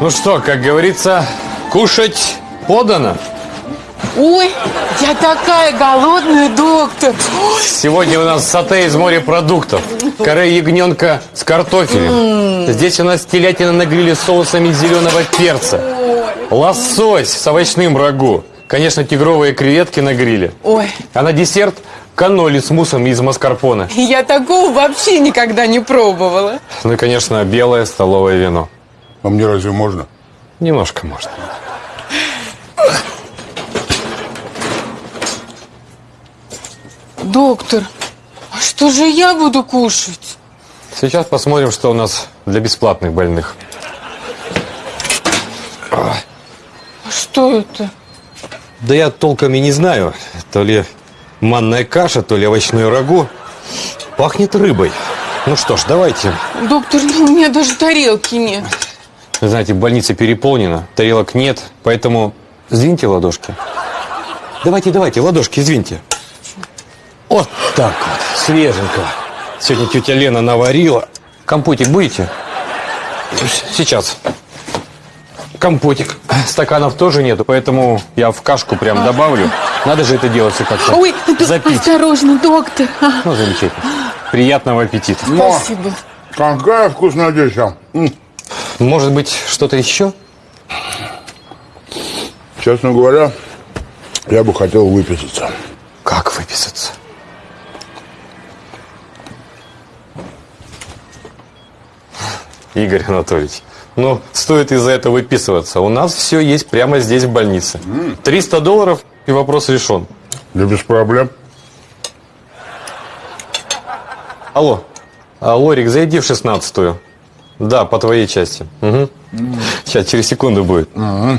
Ну что, как говорится, кушать подано. Ой, я такая голодная, доктор. Сегодня у нас сате из морепродуктов. Каре ягненка с картофелем. Здесь у нас телятина на гриле с соусами зеленого перца. Лосось с овощным рагу. Конечно, тигровые креветки на гриле. Ой, А на десерт каноли с муссом из маскарпоне. я такого вообще никогда не пробовала. Ну и, конечно, белое столовое вино. А мне разве можно? Немножко можно. Доктор, а что же я буду кушать? Сейчас посмотрим, что у нас для бесплатных больных. А что это? Да я толком и не знаю. То ли манная каша, то ли овощное рагу. Пахнет рыбой. Ну что ж, давайте. Доктор, ну у меня даже тарелки нет. Вы знаете, больница переполнена, тарелок нет, поэтому сдвиньте ладошки. Давайте, давайте, ладошки сдвиньте. Вот так вот, свеженького. Сегодня тетя Лена наварила. Компотик будете? Сейчас. Компотик. Стаканов тоже нету, поэтому я в кашку прям добавлю. Надо же это делать все как-то. Ой, д- запить. осторожно, доктор. А, Ну, замечательно. Приятного аппетита. спасибо. Какая вкуснодеща. М, Может быть, что-то еще? Честно говоря, я бы хотел выписаться. Как выписаться? Игорь Анатольевич, ну, стоит из-за этого выписываться. У нас все есть прямо здесь, в больнице. 300 долларов, и вопрос решен. Да без проблем. Алло. Алло, Рик, зайди в шестнадцатую. Да, по твоей части. Мгм. Сейчас, через секунду будет.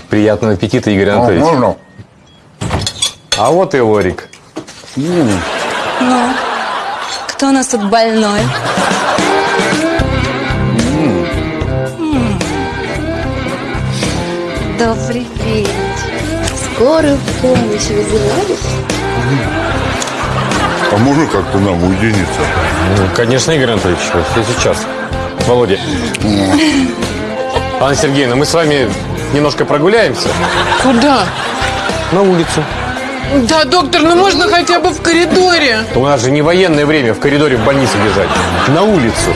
Приятного аппетита, Игорь Анатольевич. можно? А вот и Лорик. Ну, кто у нас тут больной? Добрый вечер. Скорую помощь вызывали? А можно как-то нам уединиться? Ну, Конечно, Игорь Анатольевич, все сейчас. Володя. Анна Сергеевна, мы с вами немножко прогуляемся Куда? на улицу. Да, доктор, ну можно хотя бы в коридоре. У нас же не военное время в коридоре в больнице лежать. На улицу.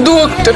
Доктор,